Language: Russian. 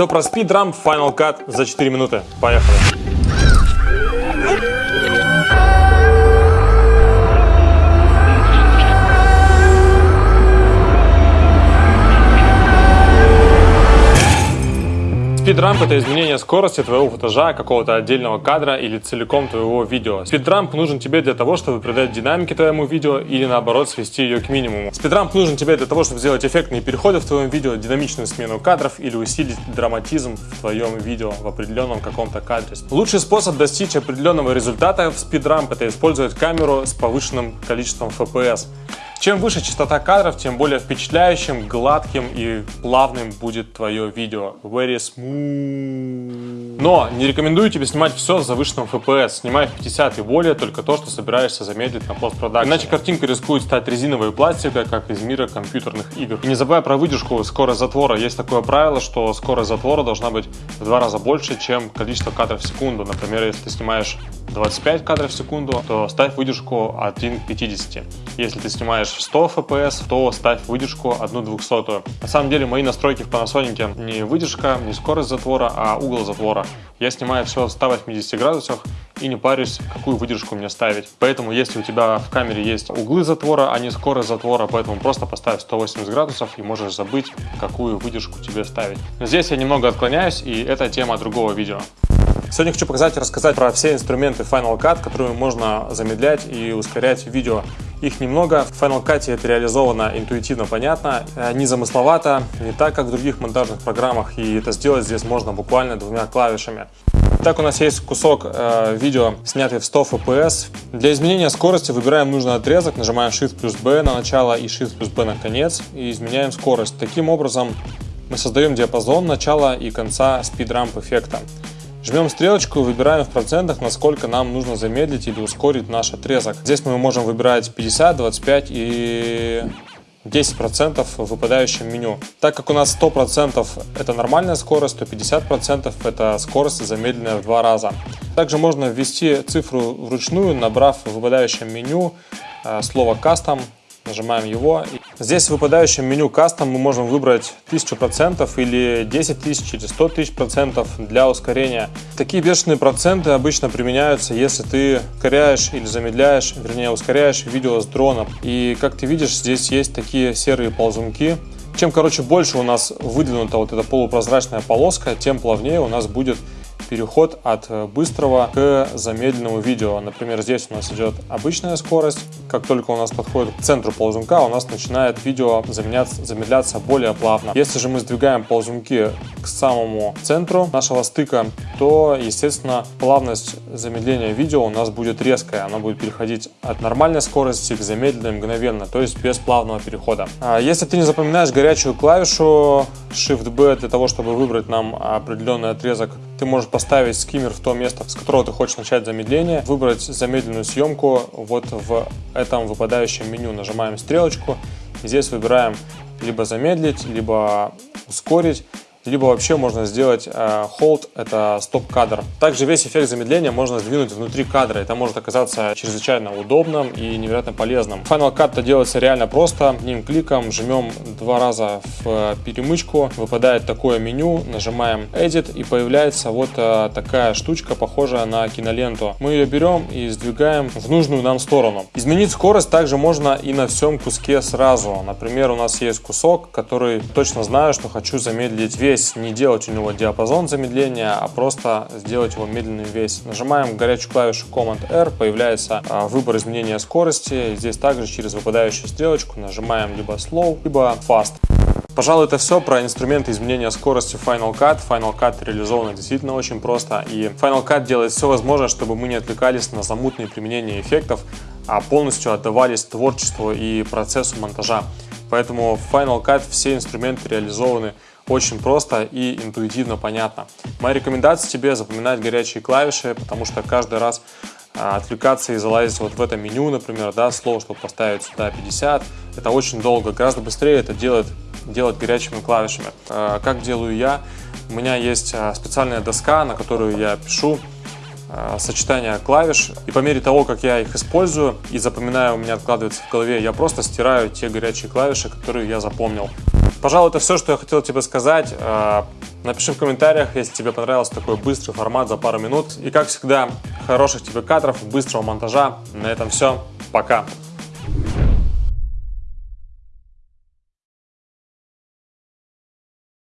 Все про спидрамп Final Cut за 4 минуты. Поехали. Спидрамп – это изменение скорости твоего футажа, какого-то отдельного кадра или целиком твоего видео. Спидрамп нужен тебе для того, чтобы придать динамики твоему видео или наоборот свести ее к минимуму. Спидрамп нужен тебе для того, чтобы сделать эффектные переходы в твоем видео, динамичную смену кадров или усилить драматизм в твоем видео в определенном каком-то кадре. Лучший способ достичь определенного результата в спидрамп – это использовать камеру с повышенным количеством FPS. Чем выше частота кадров, тем более впечатляющим, гладким и плавным будет твое видео. Very smooth. Но не рекомендую тебе снимать все с завышенным FPS. Снимай в 50 и более только то, что собираешься замедлить на постпродакшн. Иначе картинка рискует стать резиновой и пластиковой, как из мира компьютерных игр. И не забывай про выдержку скорость затвора. Есть такое правило, что скорость затвора должна быть в два раза больше, чем количество кадров в секунду. Например, если ты снимаешь 25 кадров в секунду, то ставь выдержку 1 к 50. Если ты снимаешь 100 FPS, то ставь выдержку 1 200. На самом деле мои настройки в Panasonic не выдержка, не скорость затвора, а угол затвора. Я снимаю все в 180 градусах и не парюсь, какую выдержку мне ставить. Поэтому, если у тебя в камере есть углы затвора, а не скорость затвора, поэтому просто поставь 180 градусов и можешь забыть, какую выдержку тебе ставить. Но здесь я немного отклоняюсь, и это тема другого видео. Сегодня хочу показать и рассказать про все инструменты Final Cut, которыми можно замедлять и ускорять видео. Их немного. В Final Cut это реализовано интуитивно понятно, э, не замысловато, не так, как в других монтажных программах. И это сделать здесь можно буквально двумя клавишами. Так у нас есть кусок э, видео, снятый в 100 FPS. Для изменения скорости выбираем нужный отрезок, нажимаем Shift плюс B на начало и Shift плюс B на конец и изменяем скорость. Таким образом мы создаем диапазон начала и конца спидрамп эффекта. Жмем стрелочку и выбираем в процентах, насколько нам нужно замедлить или ускорить наш отрезок. Здесь мы можем выбирать 50, 25 и 10% в выпадающем меню. Так как у нас 100% это нормальная скорость, то 50% это скорость замедленная в два раза. Также можно ввести цифру вручную, набрав в выпадающем меню э, слово Custom Нажимаем его. Здесь в выпадающем меню Custom мы можем выбрать 1000% или 10 тысяч или 100 тысяч процентов для ускорения. Такие бешеные проценты обычно применяются, если ты ускоряешь или замедляешь, вернее ускоряешь видео с дрона. И как ты видишь, здесь есть такие серые ползунки. Чем, короче, больше у нас выдвинута вот эта полупрозрачная полоска, тем плавнее у нас будет переход от э, быстрого к замедленному видео. Например, здесь у нас идет обычная скорость. Как только у нас подходит к центру ползунка, у нас начинает видео замедляться, замедляться более плавно. Если же мы сдвигаем ползунки к самому центру нашего стыка, то, естественно, плавность замедления видео у нас будет резкая. Она будет переходить от нормальной скорости к замедленной мгновенно, то есть без плавного перехода. А если ты не запоминаешь горячую клавишу Shift-B для того, чтобы выбрать нам определенный отрезок. Ты можешь поставить скиммер в то место, с которого ты хочешь начать замедление, выбрать замедленную съемку вот в этом выпадающем меню. Нажимаем стрелочку, и здесь выбираем либо замедлить, либо ускорить либо вообще можно сделать э, hold, это стоп-кадр. Также весь эффект замедления можно сдвинуть внутри кадра, это может оказаться чрезвычайно удобным и невероятно полезным. Final Cut это делается реально просто, одним кликом жмем два раза в перемычку, выпадает такое меню, нажимаем Edit и появляется вот э, такая штучка, похожая на киноленту. Мы ее берем и сдвигаем в нужную нам сторону. Изменить скорость также можно и на всем куске сразу. Например, у нас есть кусок, который точно знаю, что хочу замедлить весь весь, не делать у него диапазон замедления, а просто сделать его медленный весь. Нажимаем горячую клавишу Command-R, появляется а, выбор изменения скорости. Здесь также через выпадающую стрелочку нажимаем либо Slow, либо Fast. Пожалуй, это все про инструменты изменения скорости Final Cut. Final Cut реализовано действительно очень просто. И Final Cut делает все возможное, чтобы мы не отвлекались на замутные применения эффектов, а полностью отдавались творчеству и процессу монтажа. Поэтому в Final Cut все инструменты реализованы очень просто и интуитивно понятно. Моя рекомендация тебе запоминать горячие клавиши, потому что каждый раз а, отвлекаться и залазить вот в это меню, например, да, слово, чтобы поставить сюда 50, это очень долго, гораздо быстрее это делать, делать горячими клавишами. А, как делаю я? У меня есть а, специальная доска, на которую я пишу сочетание клавиш. И по мере того, как я их использую и запоминаю, у меня откладывается в голове, я просто стираю те горячие клавиши, которые я запомнил. Пожалуй, это все, что я хотел тебе сказать. Э, напиши в комментариях, если тебе понравился такой быстрый формат за пару минут. И как всегда, хороших тебе кадров, быстрого монтажа. На этом все. Пока.